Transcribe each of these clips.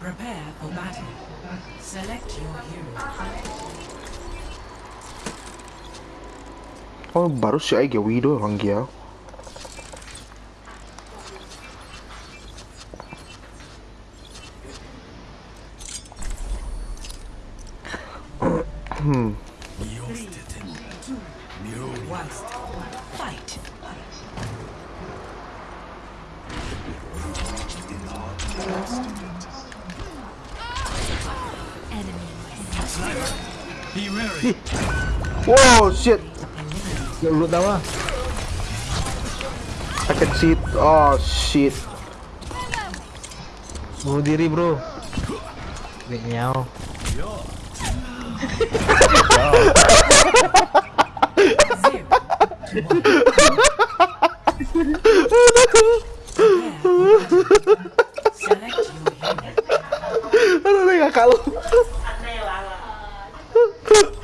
Prepare for battle. Select your hero. Oh baru si Aige Wido orang dia. Hmm. Fight. Wow shit. Ya lu tahu ah. I can see it. Oh shit. Bunuh diri, Bro. Nih, nyao. Zero.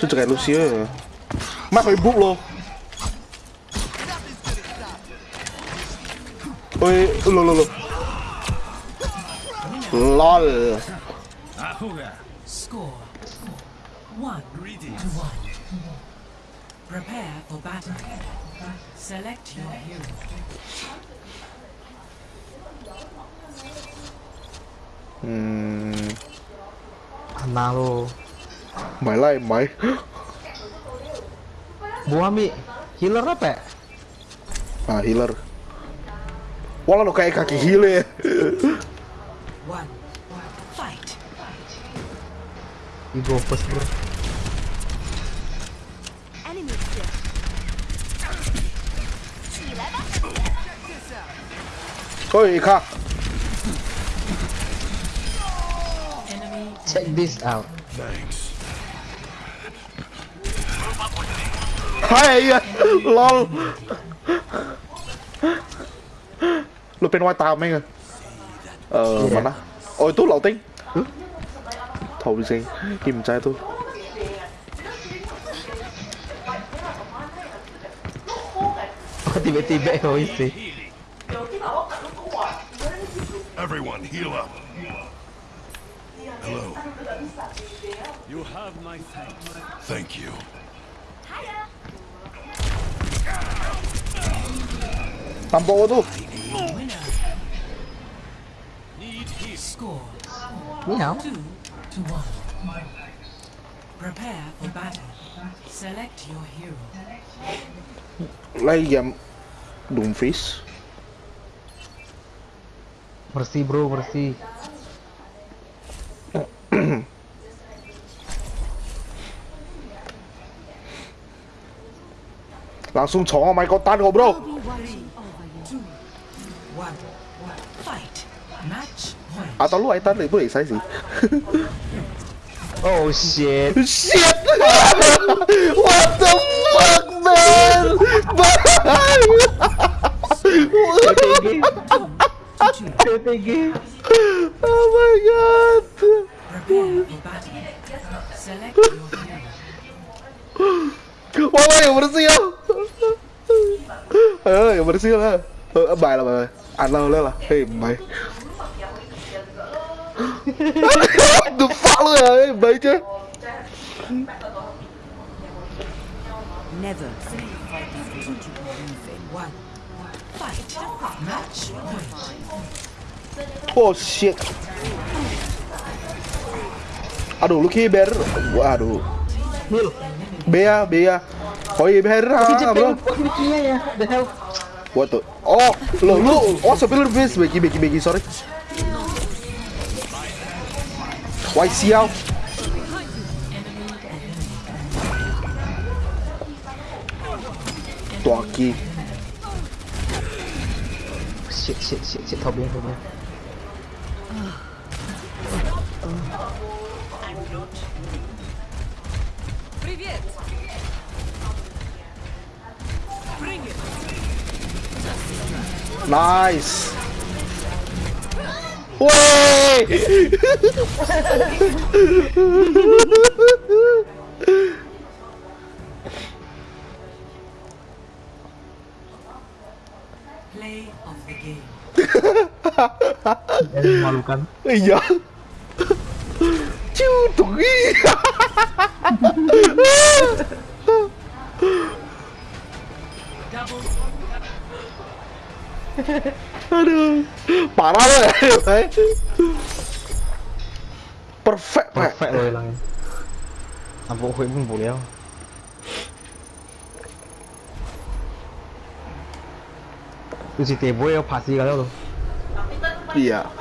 Chứ kayak Lucio ya. Mak bút luôn. Ôi, lol lol. Lol. Ahuga. Score. One Greetings. to. Prepare for battle. Select your hero. Hmm, Ana mày lại mày. Buah mi. Healer apa ya? Ah, healer. Wala lo kayak kaki healer. One. Fight. You go first, bro. Kha. Enemy Check this out. Hai, iya. lol. Lu pengen white tao mấy người? Ờ, Dạ. mana? Ôi, tú lậu tính. Thầu gì? Kim trai tôi. Oh, tiba-tiba egois sih. Everyone, heal up. Hello. You have my thanks. Thank you. Tampok battle. Select your hero. Lagi jam Doomfish. Bersih, bro, bersih. Langsung chó mày có tan không bro? Match point. À tao lúc ấy tan thì bữa sai gì? Oh shit. Shit! What the fuck man? Bye! PTG. Oh my god! Wah, wah, yang bersih ya. Eh, yang bersih lah. Eh, là bài. Ăn lâu lên là. Hey, mày. The fuck luôn à, mày chứ. Never. Oh shit. Aduh, lu kiber. Waduh. Heal. Bea, Bea. Oh iya, Bea, bro. Ya. What the? Oh, lo lu oh lu base bagi bagi bagi sorry. Why siao? Tuh aki. Shit, shit, shit, shit. Thau biếng, thau biếng. Привет! Bring it! Nice. Woi. Play of the game. Iya. Cutuk. Double Aduh. Parah lo ya. Perfect. Perfect lo hilangin. Sampai gue pun boleh. Itu si Tebo ya pasti kali lo. Iya.